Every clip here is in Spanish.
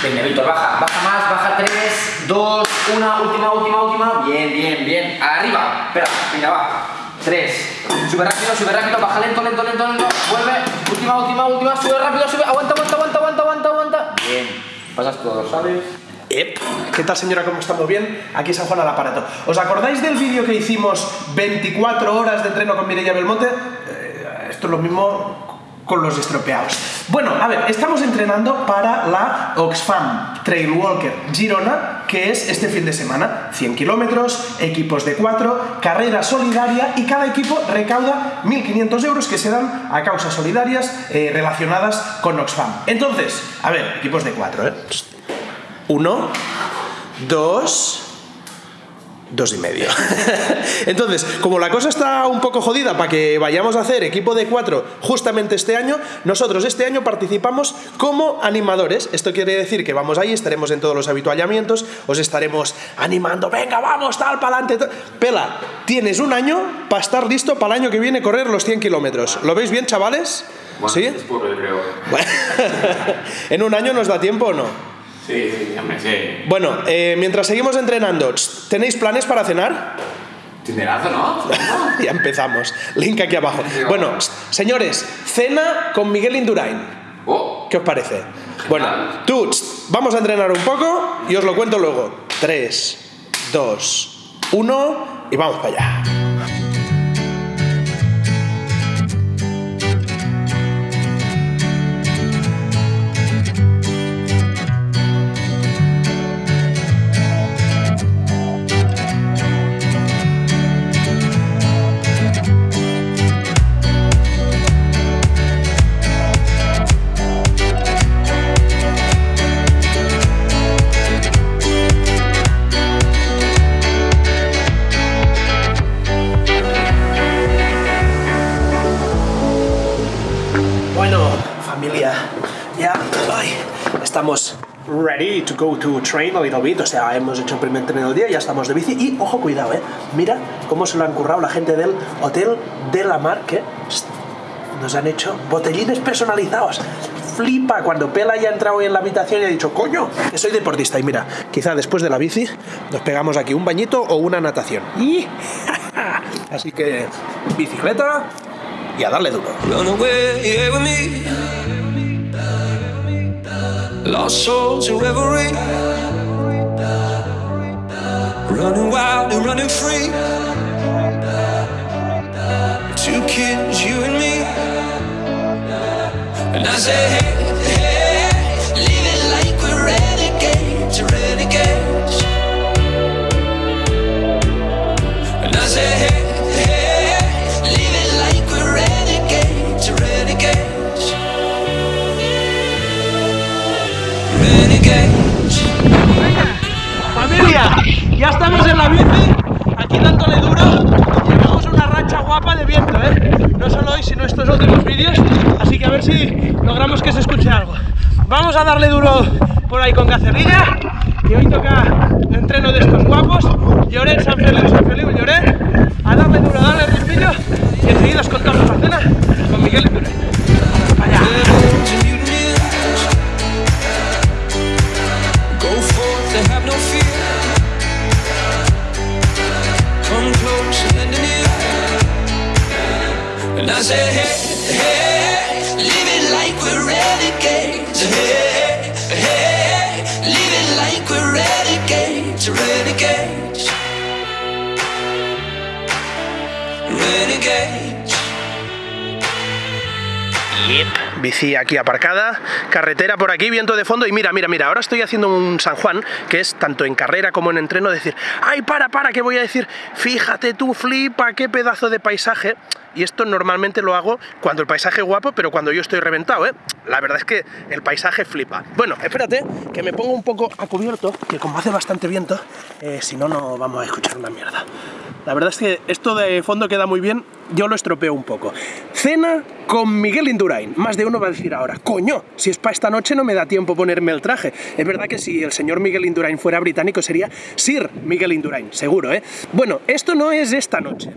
Venga, Víctor, baja, baja más, baja 3, 2, 1, última, última, última. Bien, bien, bien. Arriba. Espera, venga, va. 3. Sube rápido, sube rápido, baja lento, lento, lento, lento. Vuelve. Última, última, última. Sube rápido, sube. Aguanta, aguanta, aguanta, aguanta, aguanta, aguanta. Bien. Pasas todo, ¿sabes? ¿Qué tal señora? ¿Cómo estamos? ¿Bien? Aquí San Juan al aparato. ¿Os acordáis del vídeo que hicimos 24 horas de entreno con Mireia Belmonte? Eh, esto es lo mismo con los estropeados. Bueno, a ver, estamos entrenando para la Oxfam Trail Walker Girona, que es este fin de semana. 100 kilómetros, equipos de 4, carrera solidaria y cada equipo recauda 1.500 euros que se dan a causas solidarias eh, relacionadas con Oxfam. Entonces, a ver, equipos de 4, ¿eh? Uno, dos, dos y medio. Entonces, como la cosa está un poco jodida para que vayamos a hacer equipo de cuatro justamente este año, nosotros este año participamos como animadores. Esto quiere decir que vamos ahí, estaremos en todos los habituallamientos, os estaremos animando, venga, vamos, tal, para adelante. Pela, tienes un año para estar listo para el año que viene correr los 100 kilómetros. ¿Lo veis bien, chavales? Bueno, ¿Sí? Es creo. ¿En un año nos da tiempo o no? Sí, sí, hombre, sí. Bueno, eh, mientras seguimos entrenando, ¿tenéis planes para cenar? Tinderazo, ¿no? ya empezamos. Link aquí abajo. Bueno, señores, cena con Miguel Indurain. Oh, ¿Qué os parece? Bueno, tú, vamos a entrenar un poco y os lo cuento luego. 3, 2, 1 y vamos para allá. To go to train a little bit. O sea, hemos hecho el primer entreno del día, ya estamos de bici. Y ojo, cuidado, eh. Mira cómo se lo han currado la gente del Hotel de la Mar, que nos han hecho botellines personalizados. Flipa cuando Pela ya ha entrado en la habitación y ha dicho, coño, que soy deportista. Y mira, quizá después de la bici nos pegamos aquí un bañito o una natación. Y Así que, bicicleta y a darle duro. Lost souls in reverie. Running wild and running free. Two kids, you and me. And I say, hey, estos últimos vídeos. Así que a ver si logramos que se escuche algo. Vamos a darle duro por ahí con Cacerrilla. Y hoy toca hey, like we're renegades. Hey, hey, like we're renegades, renegades, renegades. Yep. Bici aquí aparcada, carretera por aquí, viento de fondo y mira, mira, mira, ahora estoy haciendo un San Juan que es tanto en carrera como en entreno decir, ay, para, para, que voy a decir, fíjate tú, flipa, qué pedazo de paisaje. Y esto normalmente lo hago cuando el paisaje es guapo, pero cuando yo estoy reventado, ¿eh? La verdad es que el paisaje flipa. Bueno, espérate, que me pongo un poco a cubierto, que como hace bastante viento, eh, si no, no vamos a escuchar una mierda. La verdad es que esto de fondo queda muy bien, yo lo estropeo un poco. Cena con Miguel Indurain. Más de uno va a decir ahora, coño, si es para esta noche no me da tiempo ponerme el traje. Es verdad que si el señor Miguel Indurain fuera británico sería Sir Miguel Indurain, seguro, ¿eh? Bueno, esto no es esta noche.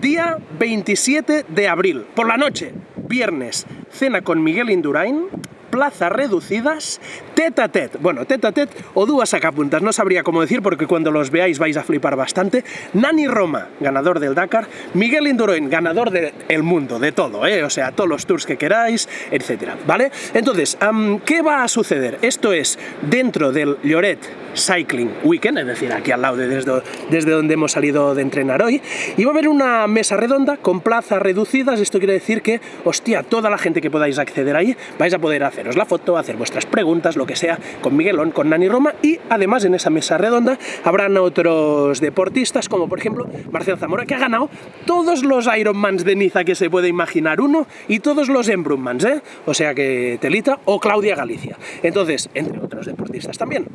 Día 27 de abril, por la noche, viernes, cena con Migel Indurain, plazas reducidas, tete a bueno, tete a o dúas sacapuntas, no sabría cómo decir porque cuando los veáis vais a flipar bastante. Nani Roma, ganador del Dakar, Miguel Indurain, ganador del mundo, de todo, ¿eh? o sea, todos los tours que queráis, etcétera, ¿vale? Entonces, ¿qué va a suceder? Esto es dentro del Lloret Cycling Weekend, es decir, aquí al lado de desde, donde hemos salido de entrenar hoy, y va a haber una mesa redonda con plazas reducidas, esto quiere decir que, hostia, toda la gente que podáis acceder ahí, vais a poder haceros la foto, hacer vuestras preguntas, lo que sea, con Miguelón, con Nani Roma, y además en esa mesa redonda habrán otros deportistas, como por ejemplo Marcel Zamora, que ha ganado todos los Ironmans de Niza que se puede imaginar uno, y todos los Embrunmans, ¿eh? O sea que Telita, o Claudia Galicia. Entonces, entre otros deportistas también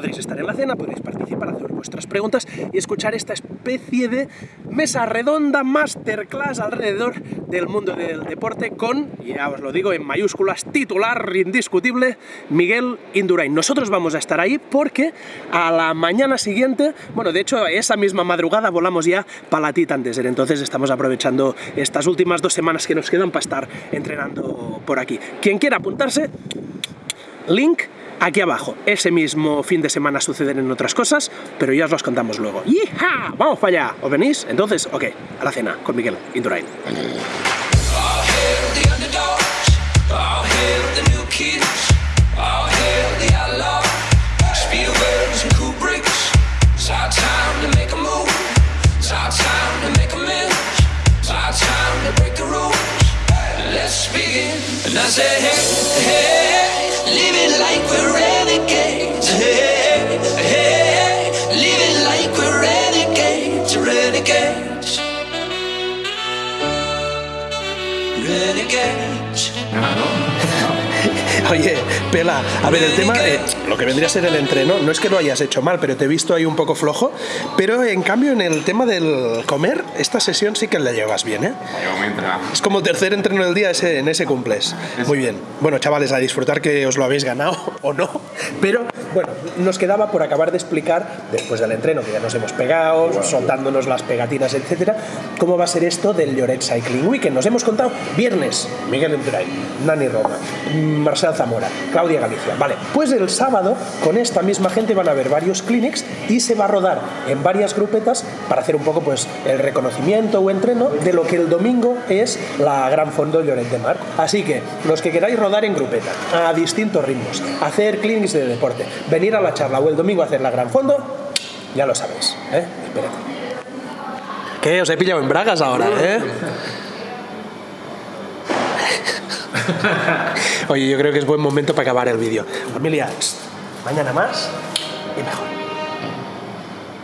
podréis estar en la cena, podréis participar, hacer vuestras preguntas y escuchar esta especie de mesa redonda, masterclass alrededor del mundo del deporte con, ya os lo digo en mayúsculas, titular indiscutible, Miguel Indurain. Nosotros vamos a estar ahí porque a la mañana siguiente, bueno, de hecho esa misma madrugada volamos ya para la Titan Desert, entonces estamos aprovechando estas últimas dos semanas que nos quedan para estar entrenando por aquí. Quien quiera apuntarse, link aquí abajo. Ese mismo fin de semana suceden en otras cosas, pero ya os los contamos luego. ¡Yija! ¡Vamos para allá! ¿Os venís? Entonces, ok, a la cena con Miguel Indurain. Hail the underdogs. All catch. I don't know. Oye, Pela, a ver, el tema, eh, lo que vendría a ser el entreno, no es que lo hayas hecho mal, pero te he visto ahí un poco flojo, pero en cambio en el tema del comer, esta sesión sí que la llevas bien, ¿eh? Es como tercer entreno del día, ese, en ese cumples. Muy bien. Bueno, chavales, a disfrutar que os lo habéis ganado o no. Pero, bueno, nos quedaba por acabar de explicar, después del entreno, que ya nos hemos pegado, soltándonos las pegatinas, etcétera, cómo va a ser esto del Lloret Cycling Weekend. Nos hemos contado viernes, Miguel Endurain, Nani Roma, Marcel Claudia Galicia. Vale, pues el sábado, con esta misma gente van a haber varios clinics y se va a rodar en varias grupetas para hacer un poco, pues, el reconocimiento o entreno de lo que el domingo es la Gran Fondo Lloret de Mar. Así que, los que queráis rodar en grupeta, a distintos ritmos, hacer clinics de deporte, venir a la charla o el domingo a hacer la Gran Fondo, ya lo sabéis, ¿eh? Espérate. ¿Qué? Os he pillado en bragas ahora, ¿eh? Oye, yo creo que es buen momento para acabar el vídeo. Familia, mañana más y mejor.